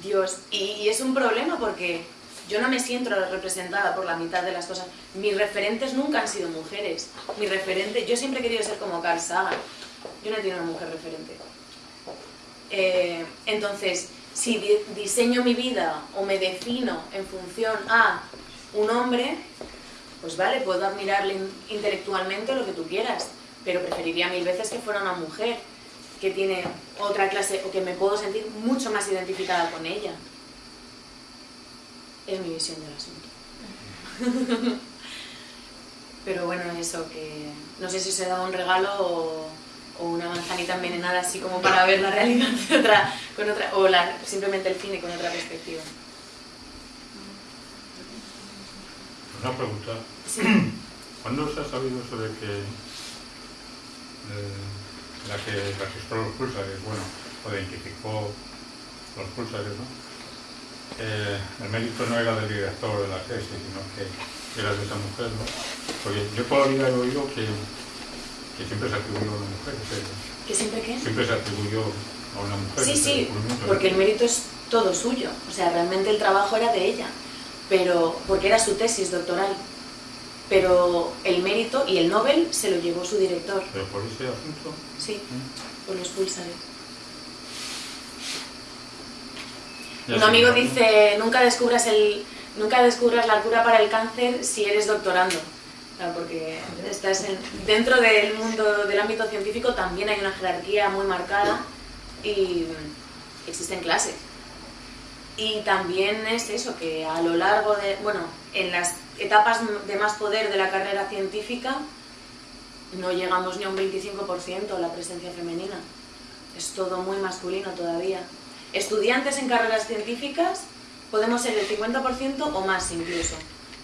Dios. Y, y es un problema porque yo no me siento representada por la mitad de las cosas. Mis referentes nunca han sido mujeres. Mi referente, yo siempre he querido ser como Carl Sagan. Yo no he tenido una mujer referente. Eh, entonces, si di- diseño mi vida o me defino en función a un hombre, pues vale, puedo admirarle in- intelectualmente lo que tú quieras, pero preferiría mil veces que fuera una mujer que tiene otra clase o que me puedo sentir mucho más identificada con ella. Es mi visión del asunto. Pero bueno, eso que no sé si se da un regalo o, o una manzanita envenenada así como para ver la realidad de otra, con otra, o la- simplemente el cine con otra perspectiva. Una pregunta. Sí. ¿Cuándo se ha sabido de que eh, la que registró los pulsares, bueno, o identificó los pulsares, ¿no? Eh, el mérito no era del director de la tesis, sino que era de esa mujer, ¿no? Porque yo toda la vida he oído que, que siempre se atribuyó a una mujer, que ¿Que siempre qué? siempre se atribuyó a una mujer. Sí, sí, porque el mérito es todo suyo. O sea, realmente el trabajo era de ella, pero porque era su tesis doctoral. Pero el mérito y el Nobel se lo llevó su director. Pero por ese asunto, Sí, por los pulsares. Un amigo dice, nunca descubras, el, nunca descubras la cura para el cáncer si eres doctorando. Porque estás en- dentro del mundo del ámbito científico también hay una jerarquía muy marcada y existen clases. Y también es eso, que a lo largo de, bueno, en las etapas de más poder de la carrera científica no llegamos ni a un 25% la presencia femenina. Es todo muy masculino todavía. Estudiantes en carreras científicas podemos ser el 50% o más incluso.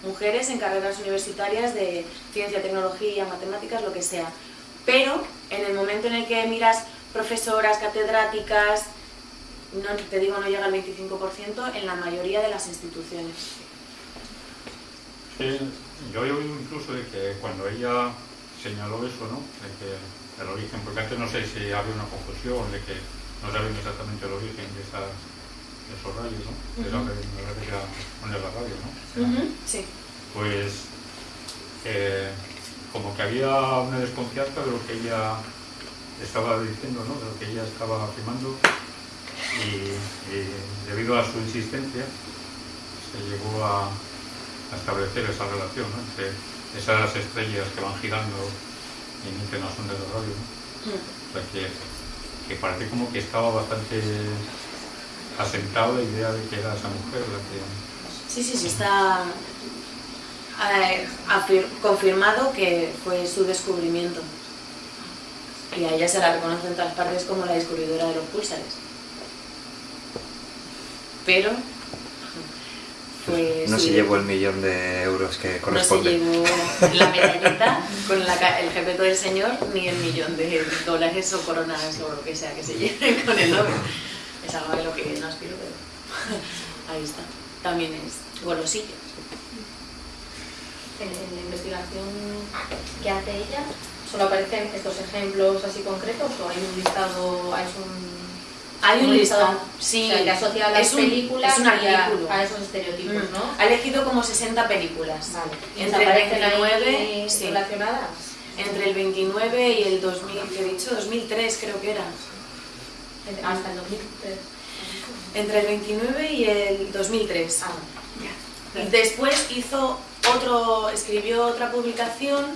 Mujeres en carreras universitarias de ciencia, tecnología, matemáticas, lo que sea. Pero en el momento en el que miras profesoras, catedráticas, te digo no llega al 25% en la mayoría de las instituciones. Sí, yo he oído incluso de que cuando ella señaló eso, ¿no? De que el origen, porque antes no sé si había una confusión, de que no sabían exactamente el origen de, esas, de esos rayos, ¿no? De la, Ujú. me parece que era la radio, ¿no? Sí. Pues eh, como que había una desconfianza de lo que ella estaba diciendo, ¿no? De lo que ella estaba afirmando y, y debido a su insistencia se llegó a, a establecer esa relación ¿no? entre esas estrellas que van girando y emiten las ondas de radio. ¿no? Mm. O sea que, que parece como que estaba bastante asentada la idea de que era esa mujer la que... Sí, sí, sí, está eh, confirmado que fue su descubrimiento. Y a ella se la reconoce en todas partes como la descubridora de los púlsares. Pero fue no se llevó el millón de euros que No se corresponde. llevó la medallita con la ca- el jefe del señor ni el millón de dólares o coronas o lo que sea que se lleven con el Nobel. Es algo de lo que no aspiro, pero ahí está. También es golosillo. En, en la investigación que hace ella, solo aparecen estos ejemplos así concretos o hay un listado, hay un... Hay un listado, O sí. sea, que asocia las Es un- películas es un y a- artículo. a, esos estereotipos, Mm. ¿no? Ha elegido como 60 películas. Vale. ¿Y Entre el aparecen 29, ahí sí. relacionadas? Entre el 29 y el 2000, que he dicho, 2003 creo que era. Hasta el 2003. Entre el 29 y el 2003. Ah, Y después hizo otro, escribió otra publicación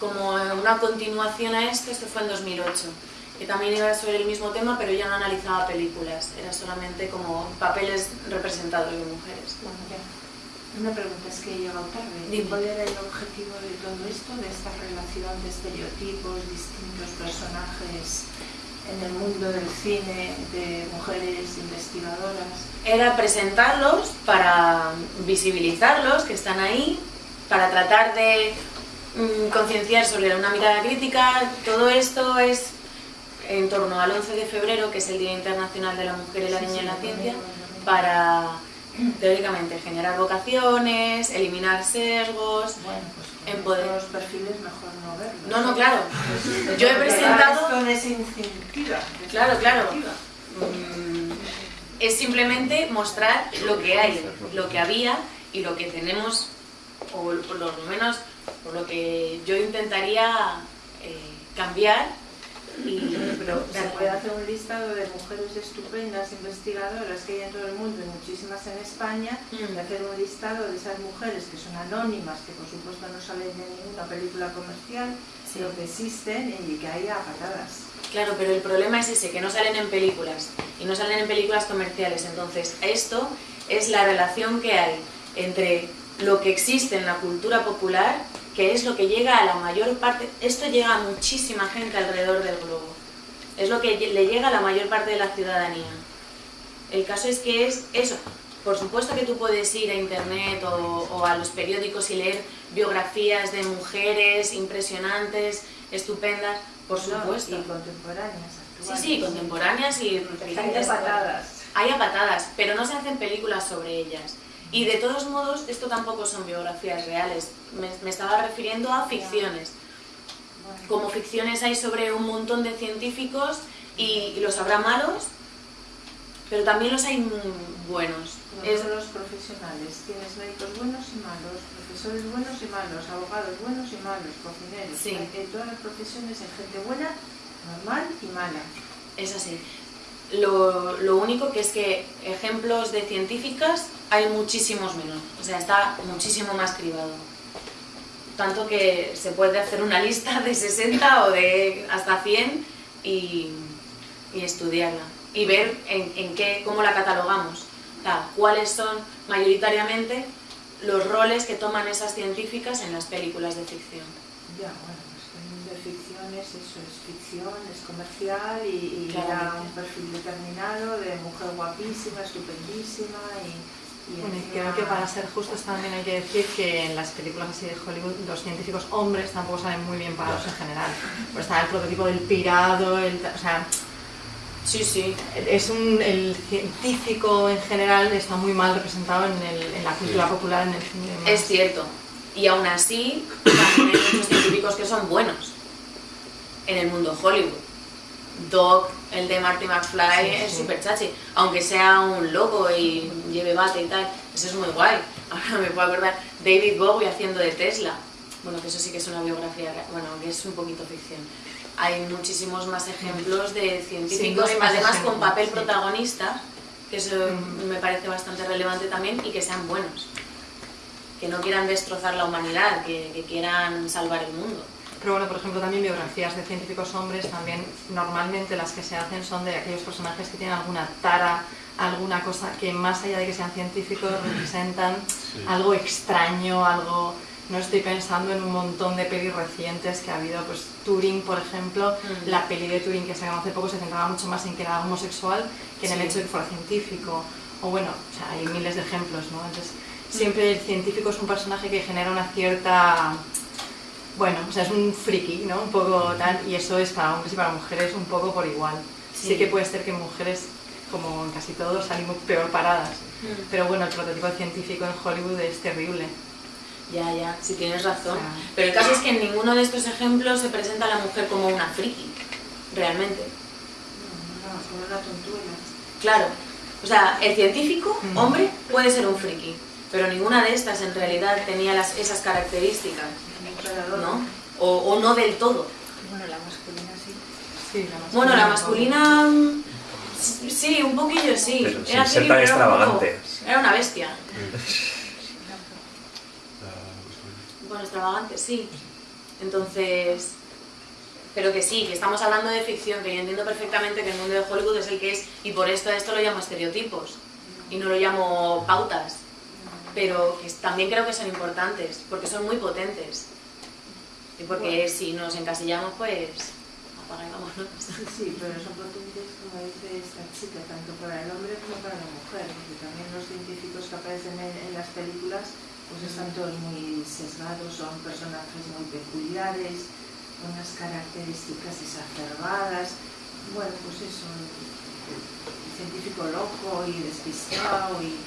como una continuación a esto, esto fue en 2008, que también iba sobre el mismo tema, pero ya no analizaba películas, era solamente como papeles representados de mujeres. Una pregunta es que he llegado tarde. Dime. ¿Cuál era el objetivo de todo esto, de esta relación de estereotipos, distintos personajes en el mundo del cine, de mujeres investigadoras? Era presentarlos para visibilizarlos, que están ahí, para tratar de mm, concienciar sobre una mirada crítica. Todo esto es en torno al 11 de febrero, que es el Día Internacional de la Mujer y la Niña en la Ciencia, para teóricamente generar vocaciones, eliminar sesgos. Bueno, pues En poder. estos perfiles mejor no verlos. No, no, claro. Yo he presentado... Claro, claro. Mm, Es simplemente mostrar lo que hay, lo que había y lo que tenemos, o por lo menos por lo que yo intentaría eh, cambiar. Y, Pero se puede hacer un listado de mujeres estupendas, investigadoras que hay en todo el mundo y muchísimas en España, Mm. y hacer un listado de esas mujeres que son anónimas, que por supuesto no salen de ninguna película comercial, Sí. pero que existen y que hay a patadas. Claro, pero el problema es ese, que no salen en películas y no salen en películas comerciales. Entonces, esto es la relación que hay entre lo que existe en la cultura popular, que es lo que llega a la mayor parte, esto llega a muchísima gente alrededor del globo. Es lo que le llega a la mayor parte de la ciudadanía. El caso es que es eso. Por supuesto que tú puedes ir a internet o, o a los periódicos y leer biografías de mujeres impresionantes, estupendas, por supuesto. Y contemporáneas, Sí, actuales. sí, contemporáneas y Hay recientes. patadas. Hay a patadas, pero no se hacen películas sobre ellas. Y de todos modos, esto tampoco son biografías reales. Me, me estaba refiriendo a ficciones. Como ficciones hay sobre un montón de científicos y, y los habrá malos, pero también los hay buenos. Como Es- los profesionales, tienes médicos buenos y malos, profesores buenos y malos, abogados buenos y malos, cocineros. Sí. En todas las profesiones hay gente buena, normal y mala. Es así. Lo, lo único que es que ejemplos de científicas hay muchísimos menos, o sea, está muchísimo más cribado. Tanto que se puede hacer una lista de 60 o de hasta 100 y, y estudiarla y ver en, en qué, cómo la catalogamos, cuáles son mayoritariamente los roles que toman esas científicas en las películas de ficción. Ya, bueno, de ficción es eso, es ficción, es comercial y, y da un perfil determinado de mujer guapísima, estupendísima y... y Bueno, y creo que para ser justos también hay que decir que en las películas así de Hollywood los científicos hombres tampoco salen muy bien parados en general. Pues está el prototipo del pirado, el, o sea, Sí, sí. es un, el científico en general está muy mal representado en, el- en la cultura Sí. popular, en el cine. y. Es cierto. Y aún así, también hay muchos científicos que son buenos en el mundo Hollywood. Doc, el de Marty McFly, Sí, es sí. súper chachi. Aunque sea un loco y lleve bate y tal, eso es muy guay. Ahora me puedo acordar, David Bowie haciendo de Tesla. Bueno, que eso sí que es una biografía, bueno, que es un poquito ficción. Hay muchísimos más ejemplos de científicos, hay más además con ejemplos, papel sí. protagonista, que eso Mm. me parece bastante relevante también, y que sean buenos que no quieran destrozar la humanidad, que, que quieran salvar el mundo. Pero bueno, por ejemplo, también biografías de científicos hombres, también normalmente las que se hacen son de aquellos personajes que tienen alguna tara, alguna cosa que más allá de que sean científicos representan Sí. algo extraño, algo... No estoy pensando en un montón de pelis recientes que ha habido, pues Turing, por ejemplo, Mm. la peli de Turing que sacamos hace poco se centraba mucho más en que era homosexual que en el Sí. hecho de que fuera científico. O bueno, o sea, hay miles de ejemplos, ¿no? Entonces, siempre el científico es un personaje que genera una cierta bueno, o sea, es un friki, ¿no? Un poco tal, y eso es para hombres y para mujeres un poco por igual. Sí, Sí. que puede ser que mujeres, como en casi todos, salimos peor paradas. Mm. Pero bueno, el prototipo científico en Hollywood es terrible. Ya, ya, si tienes razón. Pero el caso es que en ninguno de estos ejemplos se presenta a la mujer como una friki, realmente. No, no. Claro. O sea, el científico, Mm. hombre, puede ser un friki, pero ninguna de estas en realidad tenía las, esas características, ¿no? O, o no del todo. Bueno, la masculina sí. Sí, la Bueno, la masculina... mm, Sí, un poquillo sí. Pero sin Era ser tan un. Era una bestia. Masculina. Bueno, extravagante, sí. Entonces, pero que sí, que estamos hablando de ficción, que yo entiendo perfectamente que el mundo de Hollywood es el que es, y por esto a esto lo llamo estereotipos, y no lo llamo pautas, pero que también creo que son importantes, porque son muy potentes. Y porque si nos encasillamos, pues apaga y vámonos. Sí, pero son potentes, como dice esta chica, tanto para el hombre como para la mujer, porque también los científicos que aparecen en, en las películas pues están todos muy sesgados, son personajes muy peculiares, con unas características exacerbadas. Bueno, pues eso, el científico loco y despistado y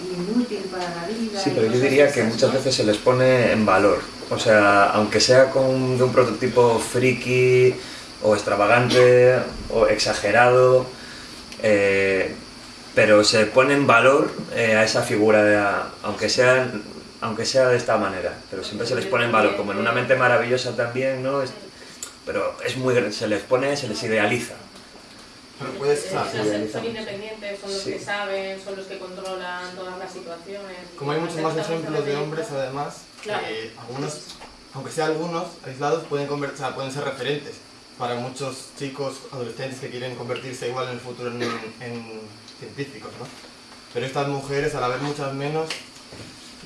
inútil para la vida. Sí, pero yo diría que muchas ¿no? veces se les pone en valor. O sea, aunque sea con, de un prototipo friki o extravagante o exagerado, eh, pero se pone en valor eh, a esa figura, de, a- aunque, sea, aunque sea de esta manera. Pero siempre se les pone en valor, como en una mente maravillosa también, ¿no? Es- pero es muy, se les pone, se les idealiza. Pero puedes- son, sí, son independientes, son los Sí. que saben, son los que controlan todas las situaciones. Como hay muchos más ejemplos de hombres, además, Claro. que algunos, aunque sea algunos aislados, pueden, conver- o sea, pueden ser referentes para muchos chicos, adolescentes que quieren convertirse igual en el futuro en, en científicos, ¿no? Pero estas mujeres, al haber muchas menos,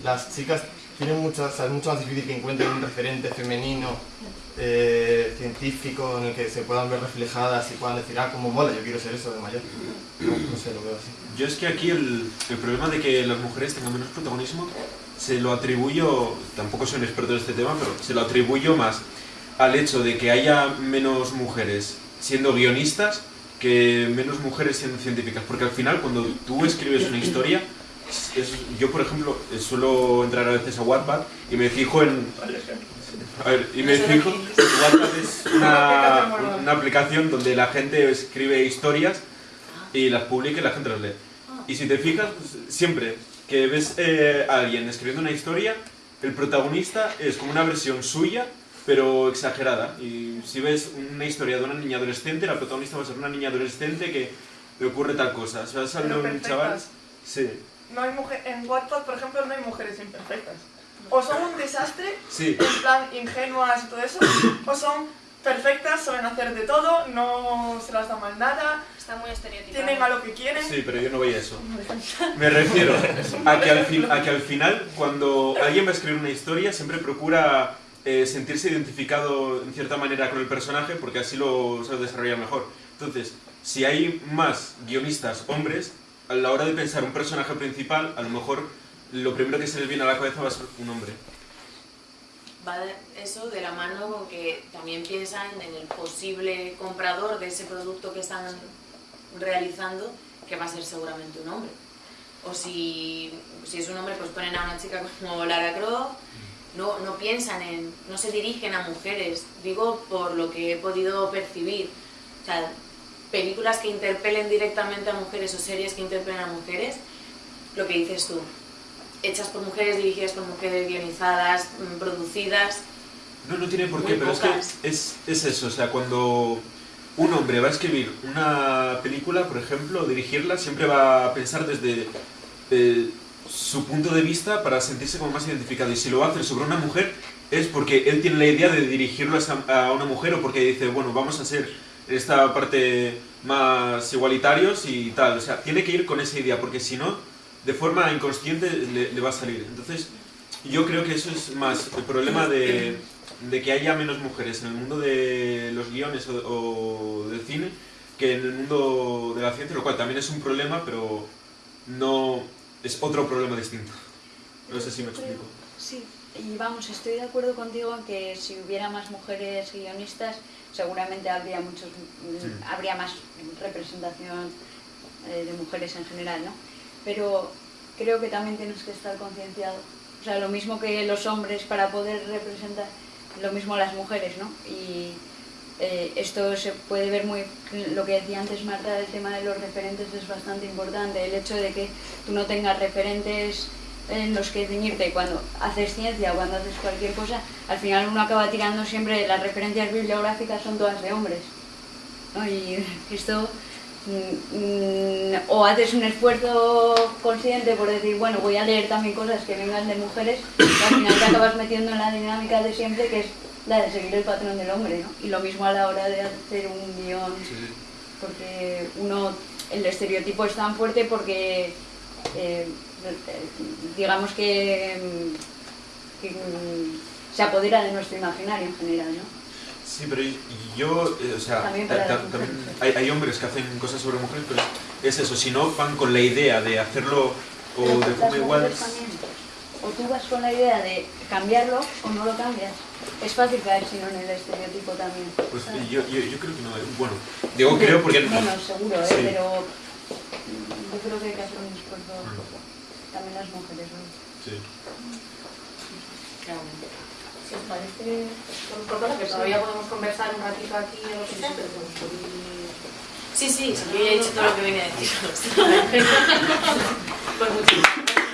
las chicas tienen muchas, es mucho más difícil que encuentren un referente femenino eh, científico en el que se puedan ver reflejadas y puedan decir, ah, como mola, yo quiero ser eso de mayor. No, no sé, lo veo así. Yo es que aquí el, el problema de que las mujeres tengan menos protagonismo se lo atribuyo, tampoco soy un experto en este tema, pero se lo atribuyo más al hecho de que haya menos mujeres siendo guionistas que menos mujeres siendo científicas. Porque al final, cuando tú escribes una historia, yo por ejemplo eh, suelo entrar a veces a Wattpad y me fijo en... A ver, y me fijo... Wattpad es una, una aplicación donde la gente escribe historias y las publica y la gente las lee. Y si te fijas, pues, siempre que ves eh, a alguien escribiendo una historia, el protagonista es como una versión suya, pero exagerada. Y si ves una historia de una niña adolescente, la protagonista va a ser una niña adolescente que le ocurre tal cosa. Si vas a de un chaval... Sí, No hay mujer, en Wattpad, por ejemplo, no hay mujeres imperfectas. O son un desastre, sí. en plan ingenuas y todo eso, o son perfectas, saben hacer de todo, no se las da mal nada, Está muy estereotipado. tienen a lo que quieren. Sí, pero yo no voy a eso. Me refiero a que, al fin- a que al final, cuando alguien va a escribir una historia, siempre procura eh, sentirse identificado en cierta manera con el personaje porque así lo se desarrolla mejor. Entonces, si hay más guionistas hombres, a la hora de pensar un personaje principal, a lo mejor lo primero que se les viene a la cabeza va a ser un hombre. Va eso de la mano con que también piensan en el posible comprador de ese producto que están realizando, que va a ser seguramente un hombre. O si, si es un hombre, pues ponen a una chica como Lara Croft, no, no piensan en, no se dirigen a mujeres, digo por lo que he podido percibir. O sea, películas que interpelen directamente a mujeres o series que interpelen a mujeres, lo que dices tú, hechas por mujeres, dirigidas por mujeres, guionizadas, mm, producidas. No, no tiene por qué, pero pocas. es que es, es eso, o sea, cuando un hombre va a escribir una película, por ejemplo, dirigirla, siempre va a pensar desde eh, su punto de vista para sentirse como más identificado. Y si lo hacer sobre una mujer, es porque él tiene la idea de dirigirlo a una mujer o porque dice, bueno, vamos a ser esta parte más igualitarios y tal. O sea, tiene que ir con esa idea, porque si no, de forma inconsciente le, va a salir. Entonces, yo creo que eso es más el problema de, de que haya menos mujeres en el mundo de los guiones o, o del cine que en el mundo de la ciencia, lo cual también es un problema, pero no es otro problema distinto. No sé si me explico. Sí, y vamos, estoy de acuerdo contigo en que si hubiera más mujeres guionistas, seguramente habría muchos, Sí. habría más representación eh, de mujeres en general, ¿no? Pero creo que también tienes que estar concienciado O sea, lo mismo que los hombres para poder representar, lo mismo las mujeres, ¿no? Y eh, esto se puede ver muy, lo que decía antes Marta, el tema de los referentes es bastante importante, el hecho de que tú no tengas referentes en los que ceñirte cuando haces ciencia o cuando haces cualquier cosa, al final uno acaba tirando siempre, las referencias bibliográficas son todas de hombres. ¿no? Y esto, mm, mm, o haces un esfuerzo consciente por decir, bueno, voy a leer también cosas que vengan de mujeres, y al final te acabas metiendo en la dinámica de siempre, que es la de seguir el patrón del hombre, ¿no? Y lo mismo a la hora de hacer un guion, porque uno, el estereotipo es tan fuerte porque, eh, digamos que, mm, que, se apodera de nuestro imaginario en general, ¿no? Sí, pero yo, eh, o sea, También ta- ta- hay, hay hombres que hacen cosas sobre mujeres, pero es eso, si no van con la idea de hacerlo o Pero de forma igual... O tú vas con la idea de cambiarlo o no lo cambias. Es fácil caer sino en el estereotipo también. Pues ¿sabes? yo, yo, yo creo que no, eh, bueno, digo creo porque... Menos, seguro, ¿eh? Sí. pero mm, yo creo que hay que hacer un esfuerzo también las mujeres. ¿no? Sí. Si os parece, por cosa que todavía podemos conversar un ratito aquí en los sitios, pues podéis- Sí, sí, sí, yo ya he dicho todo lo que venía a decir. Pues muchísimas